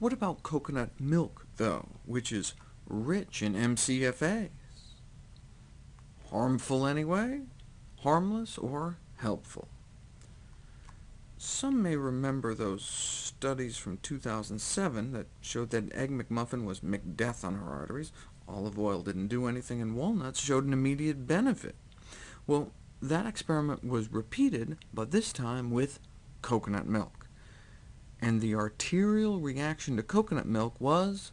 What about coconut milk, though, which is rich in MCFAs? Harmful anyway? Harmless or helpful? Some may remember those studies from 2007 that showed that Egg McMuffin was McDeath on our arteries, olive oil didn't do anything, and walnuts showed an immediate benefit. Well, that experiment was repeated, but this time with coconut milk. And the arterial reaction to coconut milk was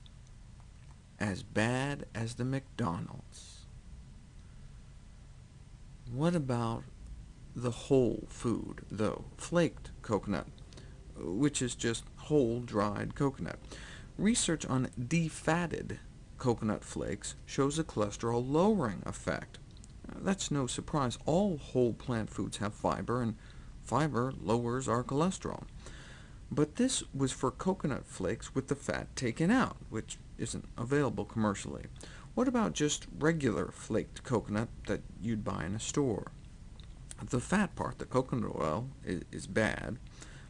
as bad as the McDonald's. What about the whole food, though, flaked coconut, which is just whole dried coconut? Research on defatted coconut flakes shows a cholesterol-lowering effect. That's no surprise. All whole plant foods have fiber, and fiber lowers our cholesterol. But this was for coconut flakes with the fat taken out, which isn't available commercially. What about just regular flaked coconut that you'd buy in a store? The fat part, the coconut oil, is bad,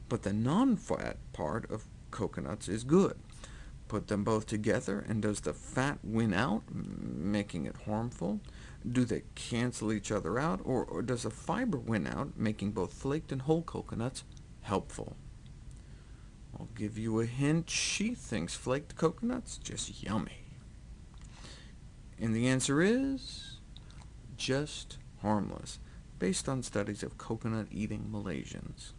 but the non-fat part of coconuts is good. Put them both together, and does the fat win out, making it harmful? Do they cancel each other out, or, or does the fiber win out, making both flaked and whole coconuts helpful? I'll give you a hint. She thinks flaked coconuts just yummy. And the answer is just harmless, based on studies of coconut-eating Malaysians.